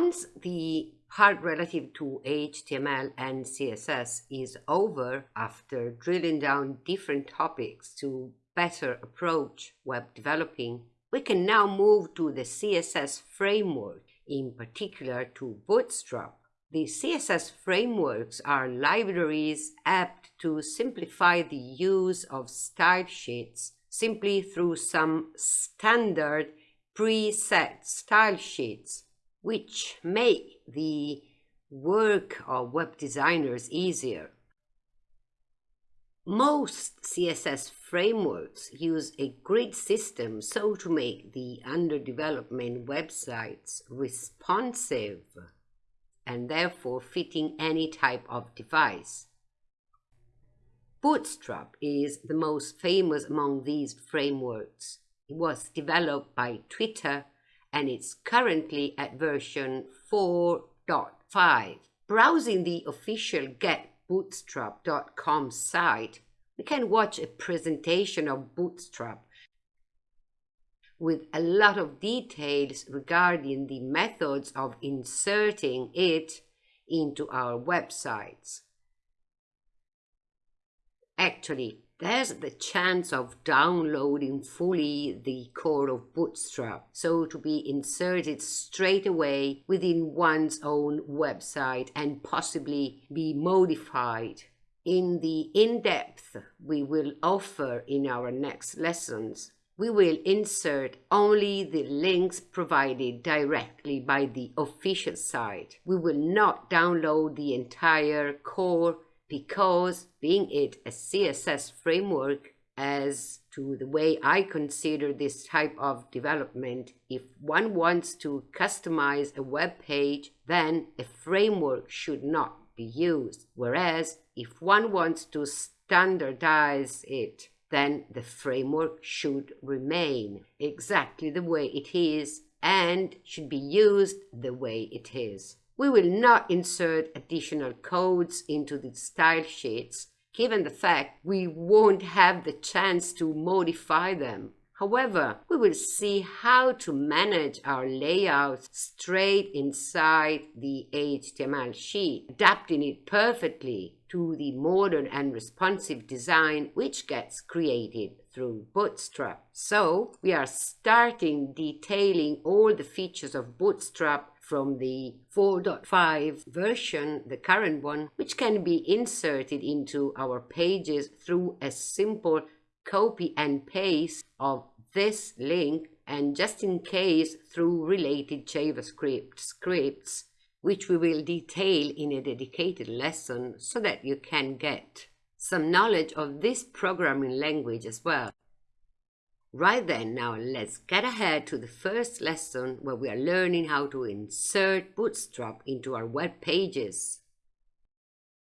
Once the part relative to HTML and CSS is over after drilling down different topics to better approach web developing, we can now move to the CSS framework, in particular to Bootstrap. The CSS frameworks are libraries apt to simplify the use of style sheets simply through some standard preset style sheets, which make the work of web designers easier. Most CSS frameworks use a grid system so to make the under development websites responsive and therefore fitting any type of device. Bootstrap is the most famous among these frameworks. It was developed by Twitter and it's currently at version 4.5. Browsing the official getbootstrap.com site, we can watch a presentation of Bootstrap with a lot of details regarding the methods of inserting it into our websites. Actually, there's the chance of downloading fully the core of Bootstrap, so to be inserted straight away within one's own website and possibly be modified. In the in-depth we will offer in our next lessons, we will insert only the links provided directly by the official site. We will not download the entire core because being it a CSS framework as to the way I consider this type of development, if one wants to customize a web page, then a framework should not be used. Whereas if one wants to standardize it, then the framework should remain exactly the way it is and should be used the way it is. We will not insert additional codes into the style sheets, given the fact we won't have the chance to modify them. However, we will see how to manage our layouts straight inside the HTML sheet, adapting it perfectly to the modern and responsive design which gets created through Bootstrap. So we are starting detailing all the features of Bootstrap from the 4.5 version, the current one, which can be inserted into our pages through a simple copy and paste of this link and just in case through related JavaScript scripts which we will detail in a dedicated lesson so that you can get some knowledge of this programming language as well. Right then, now let's get ahead to the first lesson where we are learning how to insert Bootstrap into our web pages.